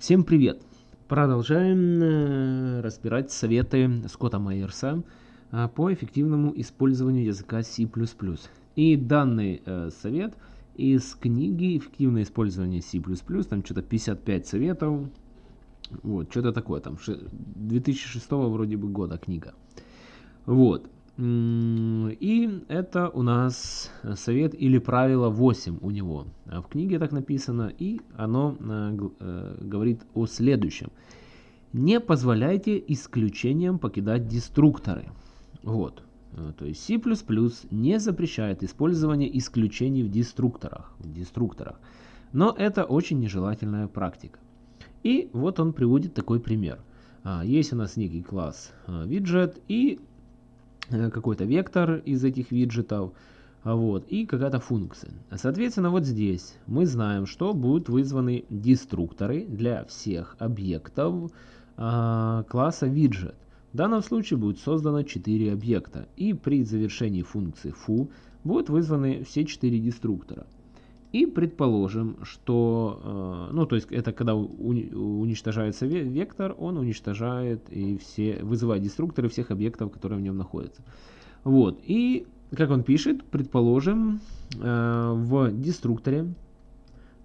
Всем привет! Продолжаем э, разбирать советы Скотта Майерса э, по эффективному использованию языка C++. И данный э, совет из книги «Эффективное использование C++», там что-то 55 советов, вот, что-то такое, там 2006 вроде бы года книга. Вот. И это у нас совет или правило 8 у него. В книге так написано, и оно э, э, говорит о следующем. Не позволяйте исключениям покидать деструкторы. Вот. Э, то есть C++ не запрещает использование исключений в деструкторах. В деструкторах. Но это очень нежелательная практика. И вот он приводит такой пример. А, есть у нас некий класс виджет, и какой-то вектор из этих виджетов, а вот, и какая-то функция. Соответственно, вот здесь мы знаем, что будут вызваны деструкторы для всех объектов э, класса виджет. В данном случае будет создано 4 объекта, и при завершении функции foo будут вызваны все 4 деструктора. И предположим, что, э, ну то есть это когда уничтожается вектор, он уничтожает и все, вызывает деструкторы всех объектов, которые в нем находятся. Вот, и как он пишет, предположим, э, в деструкторе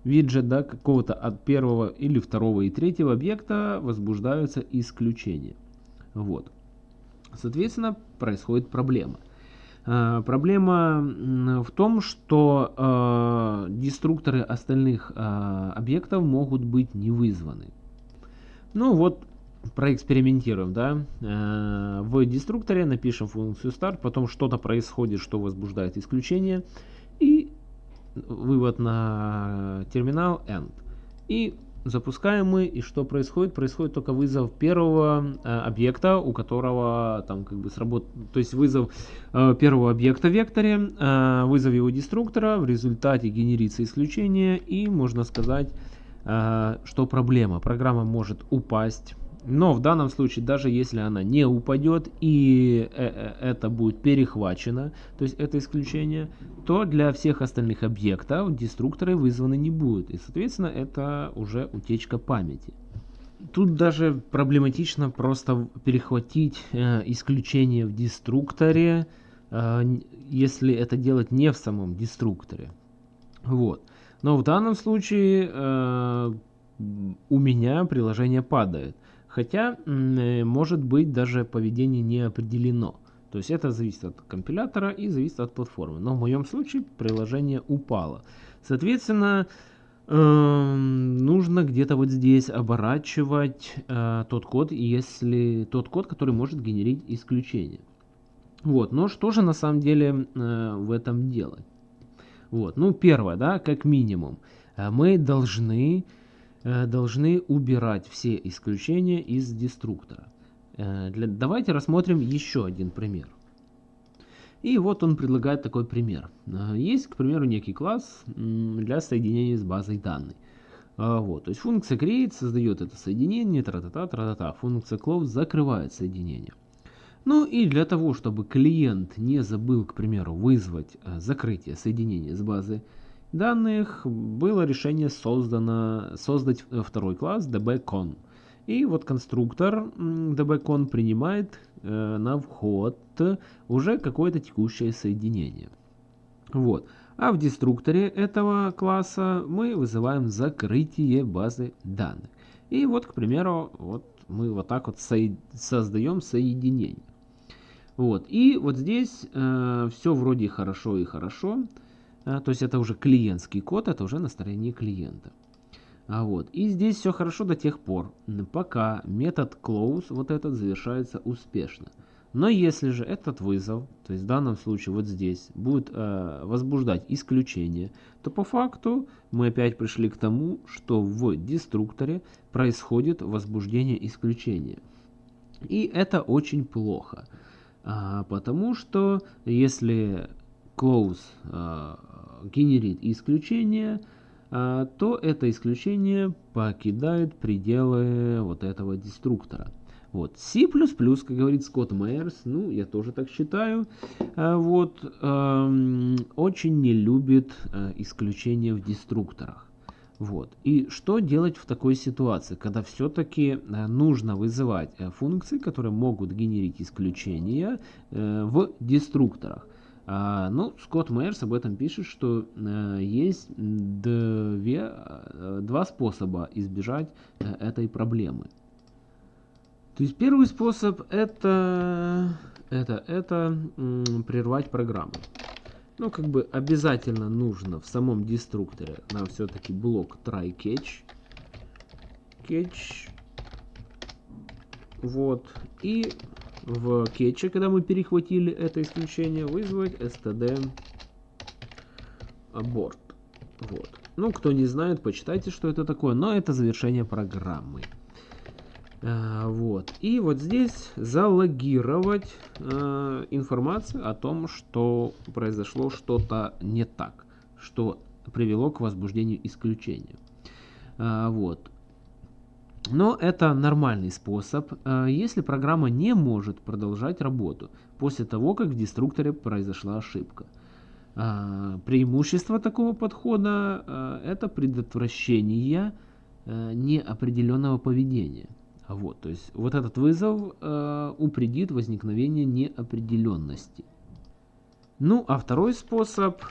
виджет да, какого-то от первого или второго и третьего объекта возбуждаются исключения. Вот. Соответственно, происходит проблема. Э, проблема в том, что э, деструкторы остальных э, объектов могут быть не вызваны. Ну вот, проэкспериментируем, да. В деструкторе напишем функцию start, потом что-то происходит, что возбуждает исключение, и вывод на терминал end. И запускаем мы, и что происходит? Происходит только вызов первого э, объекта, у которого там как бы сработает, то есть вызов э, первого объекта в векторе, э, вызов его деструктора, в результате генерится исключение, и можно сказать, э, что проблема. Программа может упасть но в данном случае, даже если она не упадет и э, э, это будет перехвачено, то есть это исключение, то для всех остальных объектов деструкторы вызваны не будут. И соответственно это уже утечка памяти. Тут даже проблематично просто перехватить э, исключение в деструкторе, э, если это делать не в самом деструкторе. Вот. Но в данном случае э, у меня приложение падает. Хотя, э, может быть, даже поведение не определено. То есть это зависит от компилятора и зависит от платформы. Но в моем случае приложение упало. Соответственно, эм, нужно где-то вот здесь оборачивать э, тот код, если тот код, который может генерить исключение. Вот, но что же на самом деле э, в этом делать? Вот, ну первое, да, как минимум, мы должны должны убирать все исключения из деструктора. Э, давайте рассмотрим еще один пример. И вот он предлагает такой пример. Э, есть, к примеру, некий класс для соединения с базой данных. Вот, то есть функция create создает это соединение, тра-та-та, тра-та-та. Функция close закрывает соединение. Ну и для того, чтобы клиент не забыл, к примеру, вызвать закрытие соединения с базой данных было решение создано, создать э, второй класс dbcon. И вот конструктор dbcon принимает э, на вход уже какое-то текущее соединение. Вот. А в деструкторе этого класса мы вызываем закрытие базы данных. И вот, к примеру, вот мы вот так вот со создаем соединение. Вот. И вот здесь э, все вроде хорошо и хорошо. А, то есть это уже клиентский код, это уже на стороне клиента. А вот. И здесь все хорошо до тех пор, пока метод close вот этот завершается успешно. Но если же этот вызов, то есть в данном случае вот здесь, будет э, возбуждать исключение, то по факту мы опять пришли к тому, что в деструкторе происходит возбуждение исключения. И это очень плохо, а, потому что если close э, генерит исключение, а, то это исключение покидает пределы вот этого деструктора. Вот. C++, как говорит Скотт Майерс, ну, я тоже так считаю, а, вот, очень не любит э, исключения в деструкторах. Вот. И что делать в такой ситуации, когда все-таки нужно вызывать э, функции, которые могут генерить исключения э, в деструкторах? А, ну, Скотт Мейерс об этом пишет, что есть две, два способа избежать этой проблемы. То есть первый способ это, это, это прервать программу ну, как бы обязательно нужно в самом деструкторе нам все-таки блок try catch. Catch. Вот. И в кетче, когда мы перехватили это исключение, вызвать std abort. Вот. Ну, кто не знает, почитайте, что это такое, но это завершение программы. А, вот. И вот здесь залогировать э, информацию о том, что произошло что-то не так, что привело к возбуждению исключения. А, вот. Но это нормальный способ, э, если программа не может продолжать работу после того, как в деструкторе произошла ошибка. Э, преимущество такого подхода э, это предотвращение неопределенного поведения. Вот, то есть вот этот вызов упредит возникновение неопределенности. Ну, а второй способ,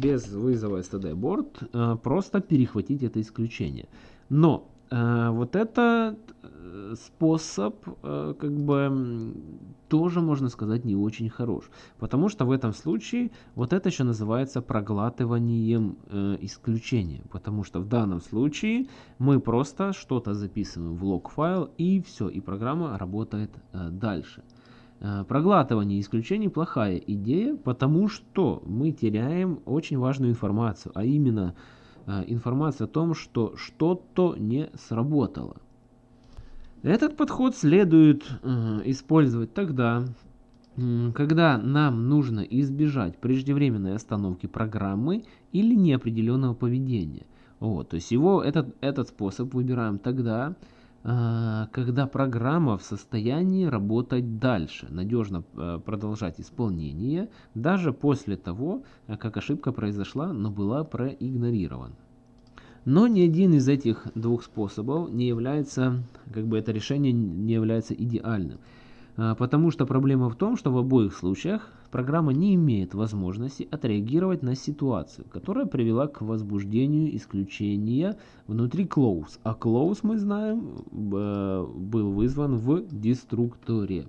без вызова std board, просто перехватить это исключение. Но вот этот э, способ, э, как бы, тоже, можно сказать, не очень хорош. Потому что в этом случае вот это еще называется проглатыванием э, исключения. Потому что в данном случае мы просто что-то записываем в лог-файл и все, и программа работает э, дальше. Э, проглатывание исключений плохая идея, потому что мы теряем очень важную информацию, а именно э, информацию о том, что что-то не сработало. Этот подход следует э, использовать тогда, когда нам нужно избежать преждевременной остановки программы или неопределенного поведения. Вот, то есть его, этот, этот способ выбираем тогда, когда программа в состоянии работать дальше, надежно э, продолжать исполнение, даже после того, как ошибка произошла, но была проигнорирована. Но ни один из этих двух способов не является, как бы это решение не является идеальным. Потому что проблема в том, что в обоих случаях программа не имеет возможности отреагировать на ситуацию, которая привела к возбуждению исключения внутри close. А close, мы знаем, был вызван в деструкторе.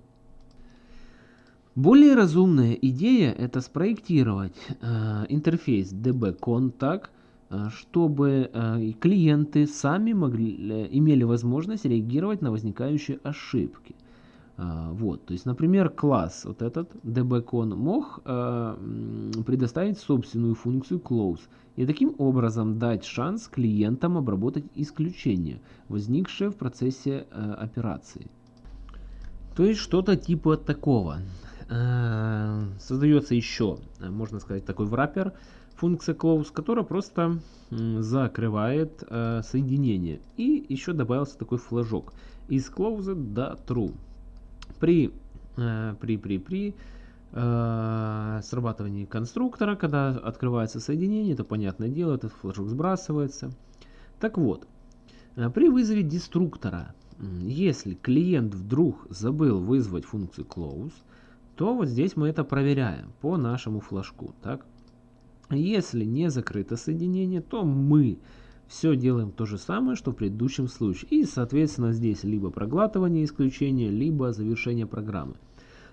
Более разумная идея это спроектировать э, интерфейс dbcontact Э, чтобы э, клиенты сами могли, э, имели возможность реагировать на возникающие ошибки. Вот, то есть, например, класс, вот этот dbcon мог предоставить собственную функцию close и таким образом дать шанс клиентам обработать исключения, возникшие в процессе операции. То есть что-то типа такого. Создается еще, можно сказать, такой враппер, функция close, которая просто закрывает э, соединение. И еще добавился такой флажок из close до true. При, э, при, при, при э, срабатывании конструктора, когда открывается соединение, это понятное дело, этот флажок сбрасывается. Так вот, э, при вызове деструктора, если клиент вдруг забыл вызвать функцию close, то вот здесь мы это проверяем по нашему флажку. Так? Если не закрыто соединение, то мы все делаем то же самое, что в предыдущем случае. И, соответственно, здесь либо проглатывание исключения, либо завершение программы.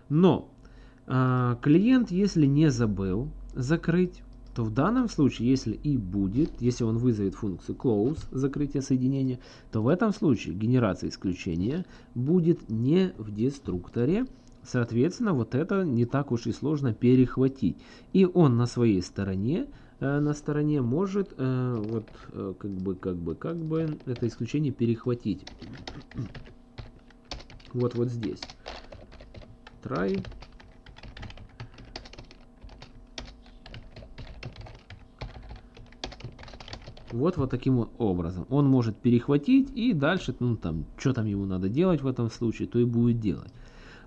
Но э, клиент, если не забыл закрыть, то в данном случае, если и будет, если он вызовет функцию close, закрытие соединения, то в этом случае генерация исключения будет не в деструкторе, Соответственно, вот это не так уж и сложно перехватить. И он на своей стороне, на стороне может э, вот э, как бы, как бы, как бы это исключение перехватить. Вот, вот здесь. Try. Вот вот таким образом. Он может перехватить и дальше, ну там, что там ему надо делать в этом случае, то и будет делать.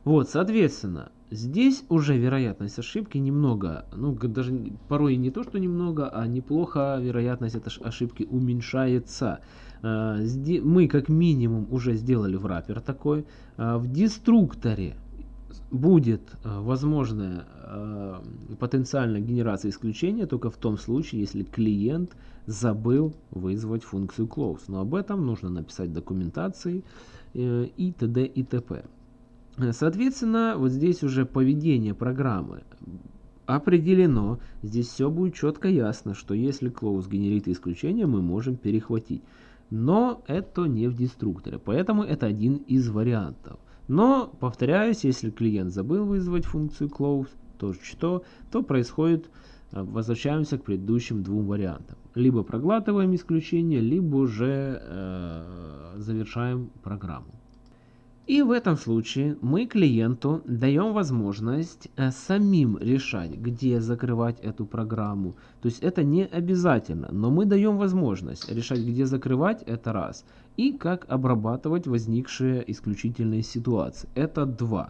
Вот, соответственно, Здесь уже вероятность ошибки немного, ну даже порой не то, что немного, а неплохо вероятность этой ошибки уменьшается. А, мы как минимум уже сделали в раппер такой. А, в деструкторе будет а, возможная потенциальная генерация исключения только в том случае, если клиент забыл вызвать функцию close. Но об этом нужно написать документации э, и т.д. и т.п. Соответственно, вот здесь уже поведение программы определено. Здесь все будет четко ясно, что если close генерит исключение, мы можем перехватить. Но это не в деструкторе, поэтому это один из вариантов. Но, повторяюсь, если клиент забыл вызвать функцию close, то что, то происходит, э, возвращаемся к предыдущим двум вариантам. Либо проглатываем исключение, либо уже э, завершаем программу. И в этом случае мы клиенту даем возможность э, самим решать, где закрывать эту программу. То есть это не обязательно, но мы даем возможность решать, где закрывать, это раз. И как обрабатывать возникшие исключительные ситуации. Это два.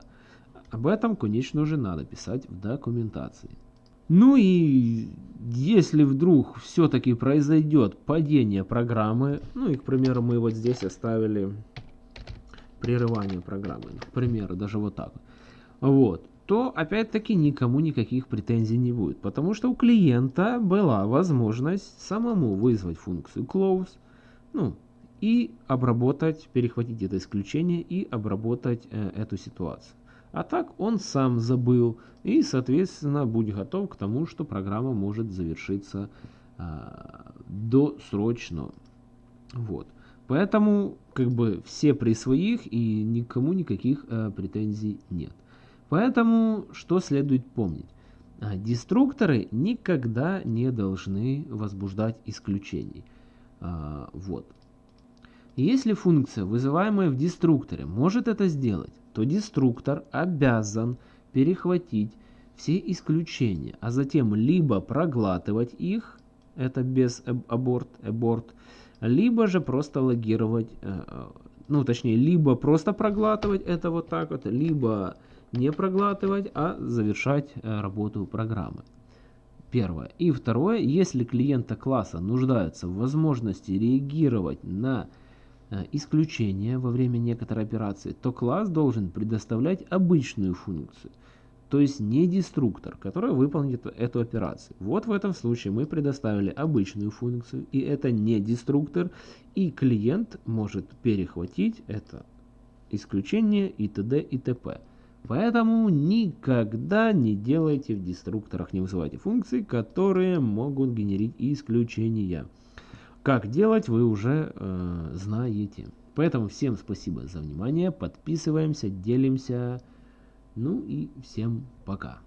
Об этом, конечно же, надо писать в документации. Ну и если вдруг все-таки произойдет падение программы, ну и, к примеру, мы вот здесь оставили прерывания программы, к примеру, даже вот так вот, то опять-таки никому никаких претензий не будет, потому что у клиента была возможность самому вызвать функцию close, ну, и обработать, перехватить это исключение и обработать э, эту ситуацию. А так он сам забыл и, соответственно, будь готов к тому, что программа может завершиться э, досрочно. Вот. Поэтому как бы все при своих и никому никаких э, претензий нет. Поэтому что следует помнить? А, деструкторы никогда не должны возбуждать исключений. А, вот. Если функция, вызываемая в деструкторе, может это сделать, то деструктор обязан перехватить все исключения, а затем либо проглатывать их, это без аборт, аборт, либо же просто логировать, э, э, ну точнее, либо просто проглатывать это вот так вот, либо не проглатывать, а завершать э, работу программы. Первое. И второе, если клиента класса нуждаются в возможности реагировать на исключение во время некоторой операции, то класс должен предоставлять обычную функцию – то есть не деструктор, который выполнит эту операцию. Вот в этом случае мы предоставили обычную функцию, и это не деструктор, и клиент может перехватить это исключение и т.д. и т.п. Поэтому никогда не делайте в деструкторах, не вызывайте функции, которые могут генерить исключения. Как делать, вы уже э, знаете. Поэтому всем спасибо за внимание, подписываемся, делимся. Ну и всем пока.